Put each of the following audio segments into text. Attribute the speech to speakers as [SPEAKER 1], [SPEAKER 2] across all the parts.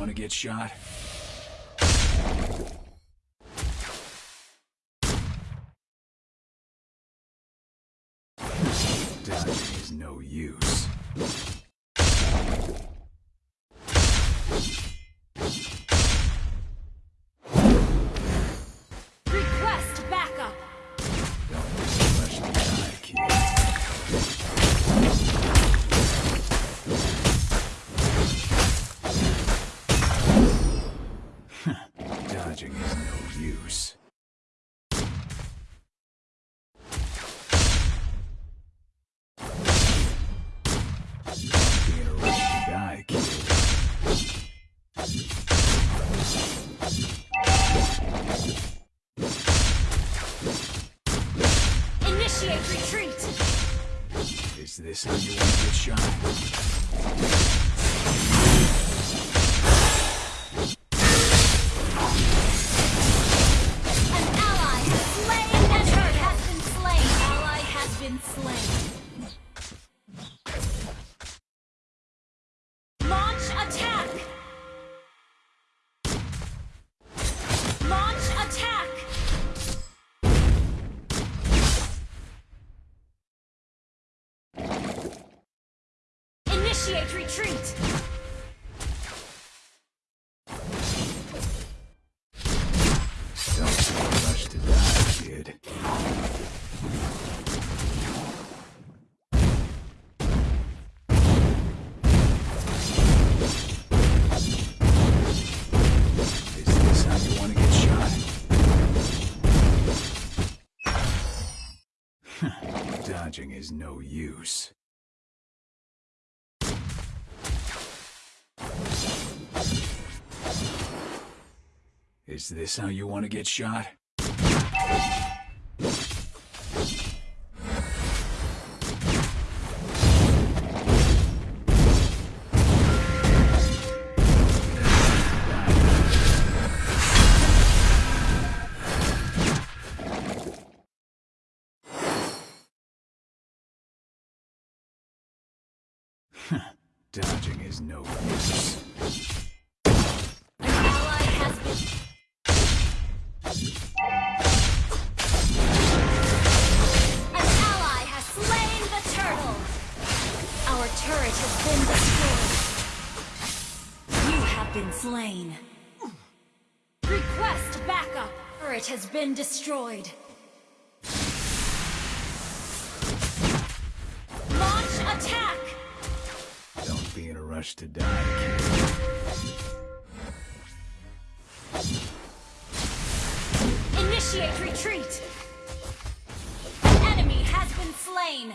[SPEAKER 1] Want to get shot? This is no use.
[SPEAKER 2] Initiate retreat!
[SPEAKER 1] Is this how you want to shine? is no use. Is this how you want to get shot? Dodging is no use.
[SPEAKER 2] Our turret has been destroyed. You have been slain. Request backup. Turret has been destroyed.
[SPEAKER 1] rush to die,
[SPEAKER 2] Initiate retreat! An enemy has been slain!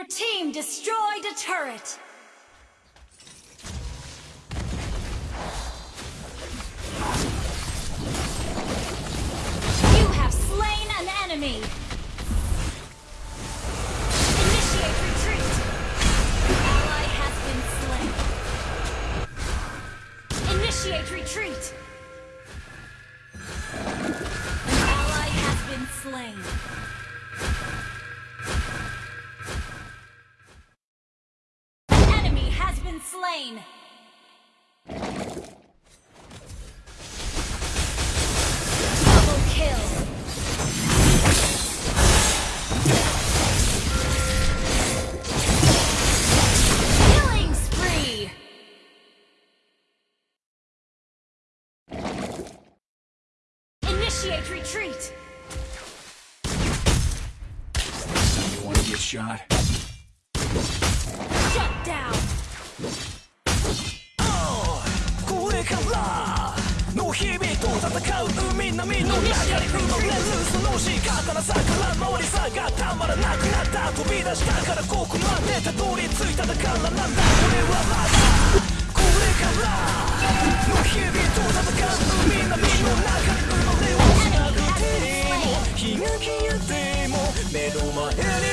[SPEAKER 2] Your team destroyed a turret. Initiate retreat.
[SPEAKER 1] You want to get shot?
[SPEAKER 2] Shut down.
[SPEAKER 3] これからの日々と戦う海波の中に生まれるその仕方なさから回りさがたまらなくなった飛び出したからここまでたどり着いただからなんだ俺はまだこれからの日々と戦う海波の中に気が消えても目の前に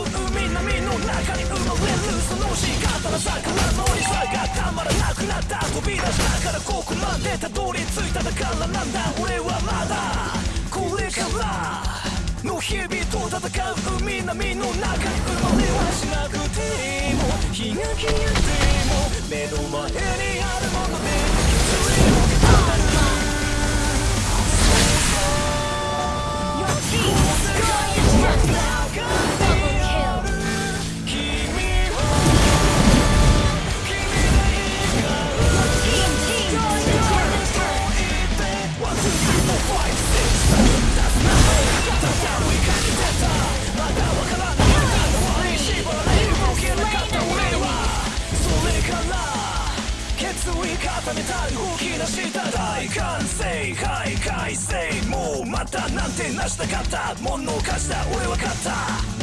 [SPEAKER 3] う海波の中に生まれるその仕方のさから乗りさがたまらなくなった飛び出したからここまでたどり着いただからなんだ俺はまだこれからの日々と戦う海波の中に生まれはしなくても日が消えても目の前に決意固めた動き出した大歓声。はい快晴もうまたなんてなしたかった？ものを貸した。俺は勝った。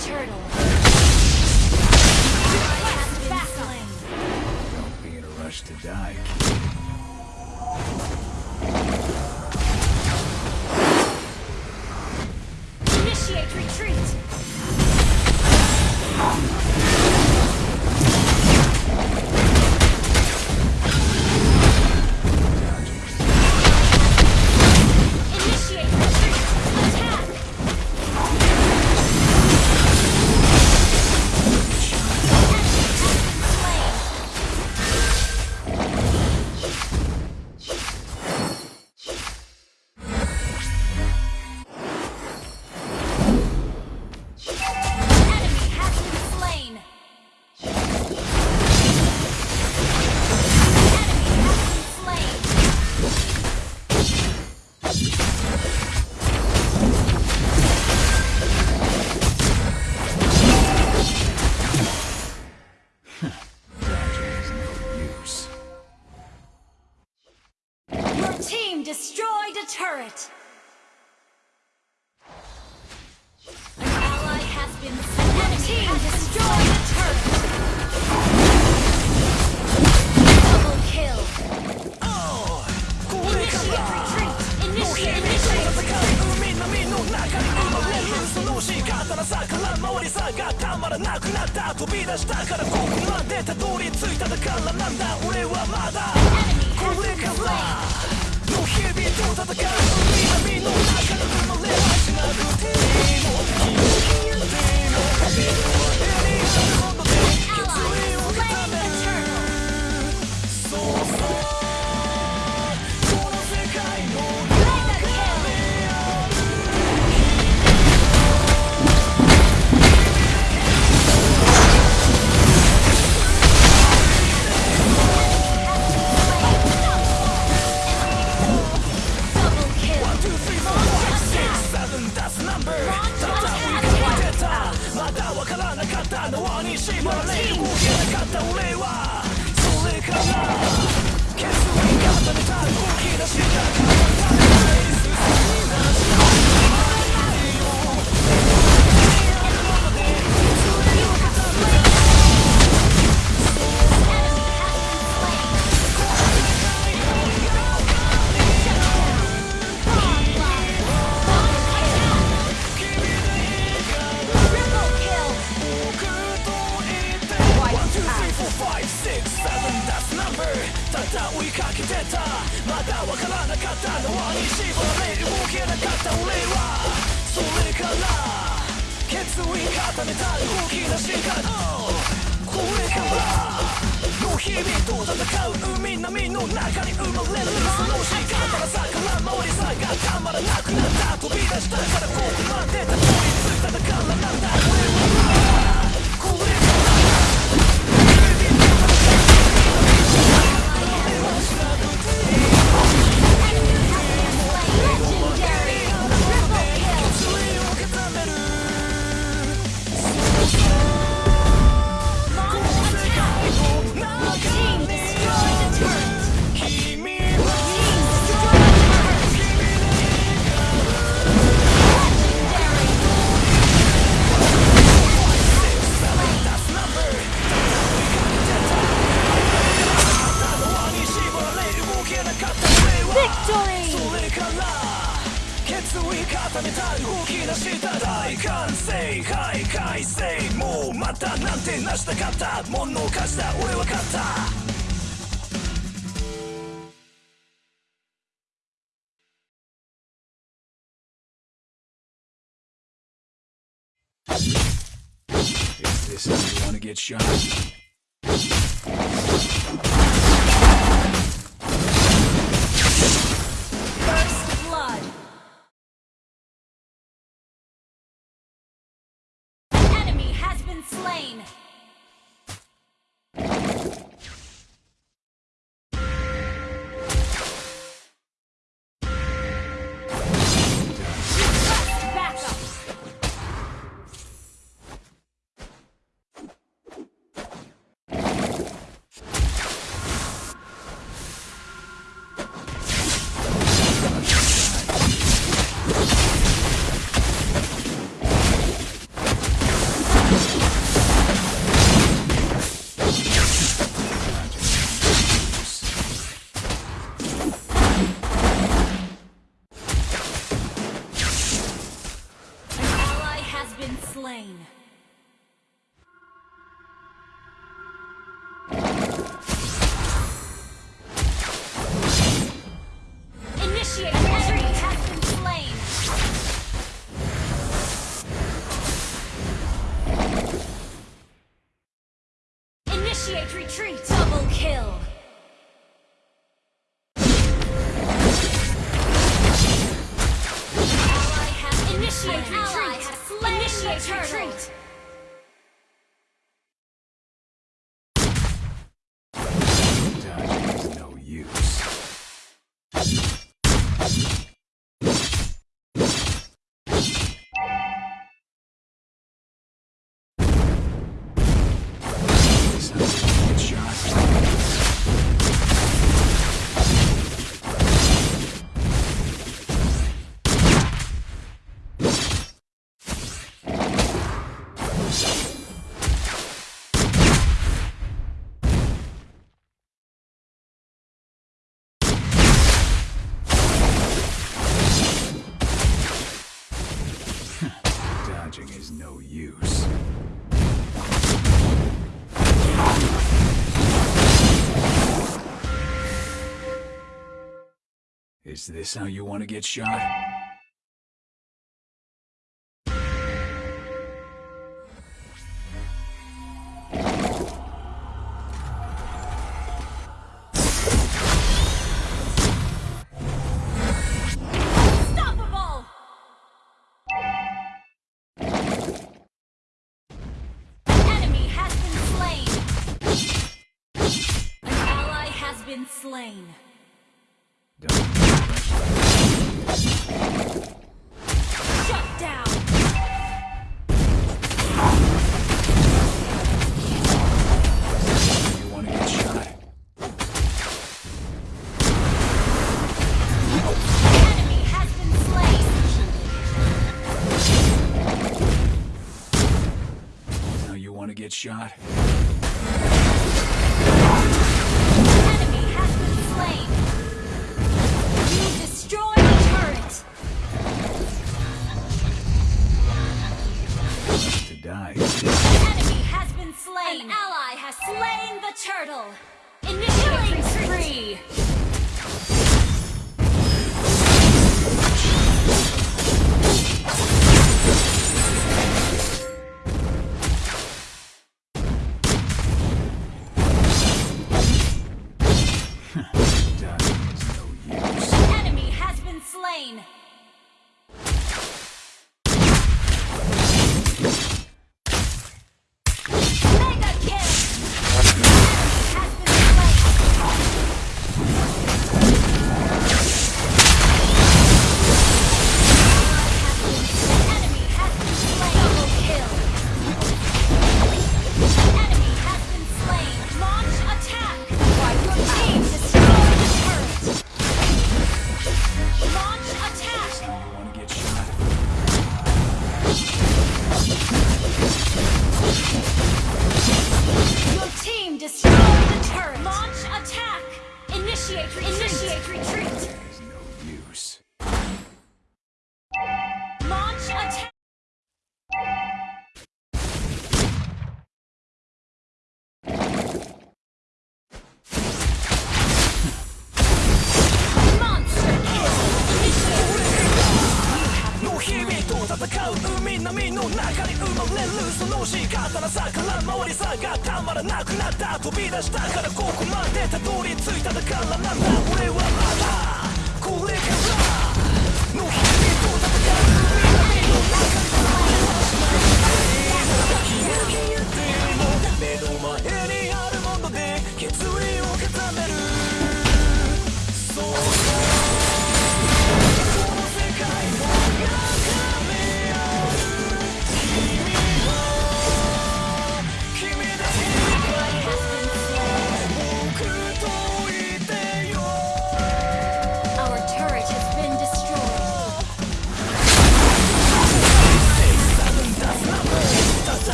[SPEAKER 3] turtle. がたまらなくなった。飛び出したからここまでたどり着いただからなんだ。俺はまだ。これから。の日々と戦う海波の中に生まれはしなくていいの消えていいの壁のったのはに縛られ動けなかった俺はそれから決意固めた動き出したから進みなしだわからなかったのはに縛られ動けなかった俺はそれから決意固めた動き出したこれからの日々と戦う海波の中に生まれるその仕方のさから回りさがたまらなくなった飛び出したからここまでたどり着いただからなんだ
[SPEAKER 1] get shot?
[SPEAKER 2] First blood. An enemy has been slain.
[SPEAKER 1] Is this how you want to get shot?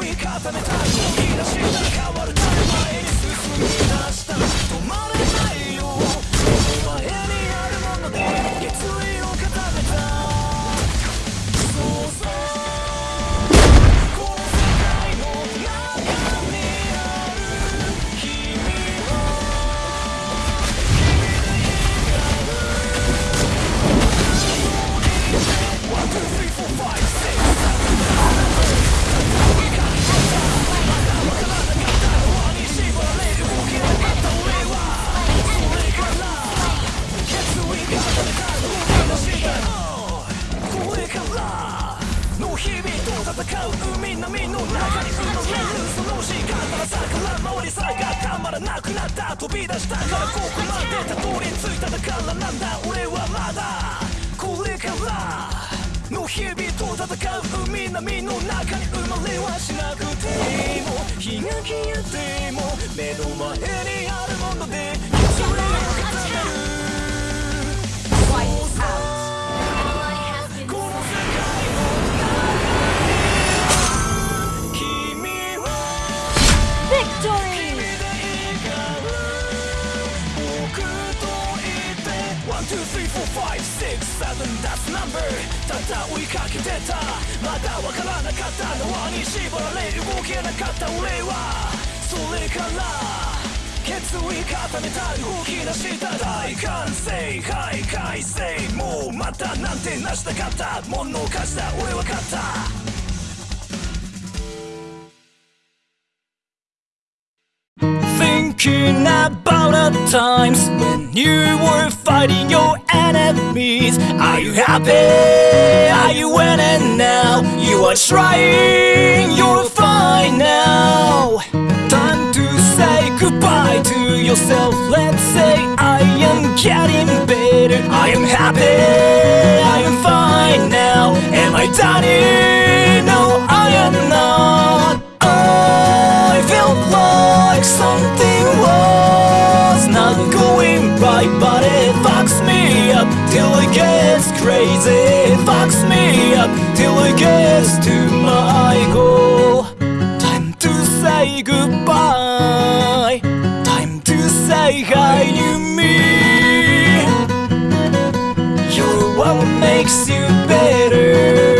[SPEAKER 3] 追い重ねた動き出したら変わるため前に進み出した。止まれ。う海の身の中に生みるその時間からさから回りさがたまらなくなった飛び出したからここまでたどり着いただからなんだ俺はまだこれからの日々と戦う海波の中に生まれはしなくても日が消えても目の前にあるものでただ追いかけてたまだわからなかったのはに縛られ動けなかった。俺はそれから決意固めた動き出した大はい快晴もうまたなんてなしたかったもの貸した。俺は勝った。Thinking about the times when you were fighting your Are you happy? Are you winning now? You are trying, you're fine now. Time to say goodbye to yourself. Let's say I am getting better. I am happy, I am fine now. Am I done? Crazy. It fucks me up till it gets to my goal. Time to say goodbye. Time to say hi to me. You're what makes you better.